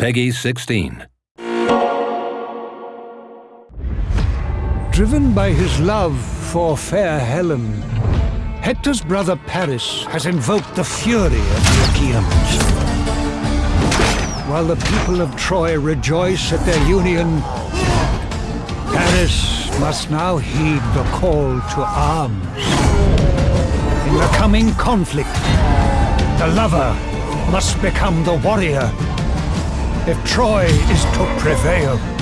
PEGI 16. Driven by his love for fair Helen, Hector's brother Paris has invoked the fury of the Achaeans. While the people of Troy rejoice at their union, Paris must now heed the call to arms. In the coming conflict, the lover must become the warrior if Troy is to prevail.